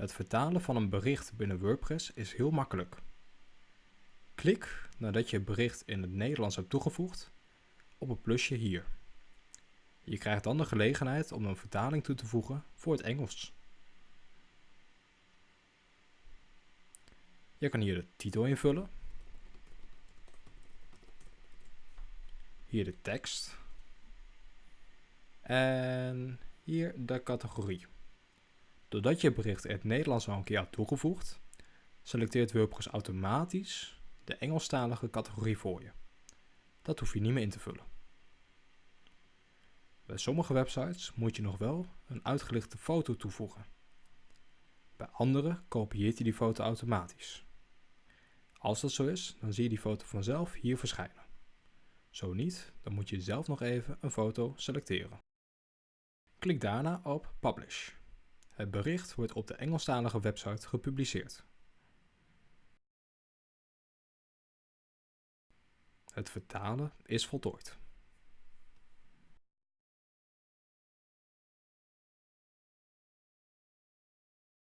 Het vertalen van een bericht binnen WordPress is heel makkelijk. Klik nadat je het bericht in het Nederlands hebt toegevoegd op het plusje hier. Je krijgt dan de gelegenheid om een vertaling toe te voegen voor het Engels. Je kan hier de titel invullen. Hier de tekst. En hier de categorie. Doordat je bericht in het Nederlands al een keer had toegevoegd, selecteert WordPress automatisch de Engelstalige categorie voor je. Dat hoef je niet meer in te vullen. Bij sommige websites moet je nog wel een uitgelichte foto toevoegen. Bij andere kopieert hij die foto automatisch. Als dat zo is, dan zie je die foto vanzelf hier verschijnen. Zo niet, dan moet je zelf nog even een foto selecteren. Klik daarna op Publish. Het bericht wordt op de Engelstalige website gepubliceerd. Het vertalen is voltooid.